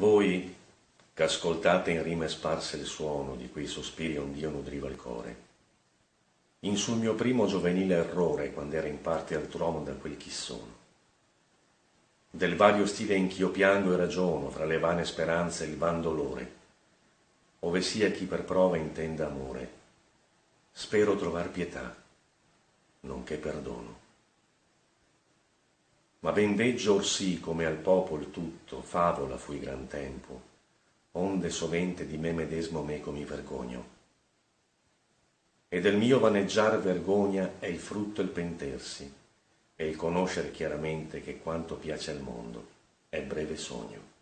Voi, che ascoltate in rime sparse il suono di quei sospiri ond'io nudriva il core, in sul mio primo giovenile errore, quando era in parte altr'uomo da quel chi sono, del vario stile in ch'io piango e ragiono fra le vane speranze e il van dolore, ove sia chi per prova intenda amore, spero trovar pietà, nonché perdono. Ma ben veggio orsì come al popol tutto favola fui gran tempo, onde sovente di me medesmo meco mi vergogno. E del mio vaneggiar vergogna è il frutto il pentersi, e il conoscer chiaramente che quanto piace al mondo è breve sogno.